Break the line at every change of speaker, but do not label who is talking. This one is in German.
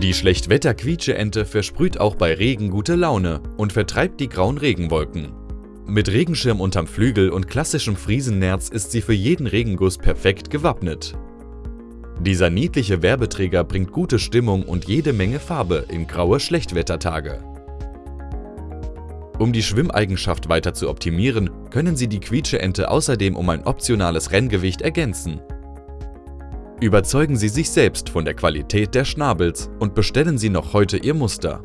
Die Schlechtwetter-Quietscheente versprüht auch bei Regen gute Laune und vertreibt die grauen Regenwolken. Mit Regenschirm unterm Flügel und klassischem Friesennerz ist sie für jeden Regenguss perfekt gewappnet. Dieser niedliche Werbeträger bringt gute Stimmung und jede Menge Farbe in graue Schlechtwettertage. Um die Schwimmeigenschaft weiter zu optimieren, können Sie die Quietscheente außerdem um ein optionales Renngewicht ergänzen. Überzeugen Sie sich selbst von der Qualität der Schnabels und bestellen Sie noch heute Ihr Muster.